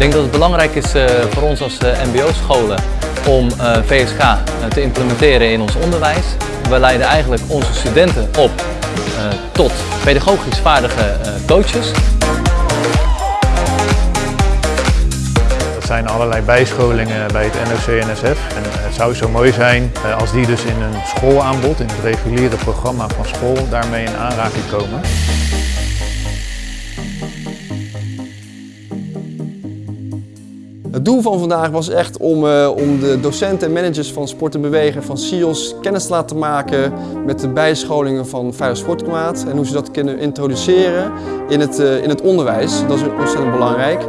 denk dat het belangrijk is uh, voor ons als uh, mbo-scholen om uh, VSK te implementeren in ons onderwijs. We leiden eigenlijk onze studenten op tot pedagogisch vaardige coaches. Er zijn allerlei bijscholingen bij het NOC-NSF en het zou zo mooi zijn als die dus in een schoolaanbod, in het reguliere programma van school, daarmee in aanraking komen. Het doel van vandaag was echt om, uh, om de docenten en managers van Sport en Bewegen, van SIOS, kennis te laten maken met de bijscholingen van Veilig Sportklimaat en hoe ze dat kunnen introduceren in het, uh, in het onderwijs. Dat is ontzettend belangrijk.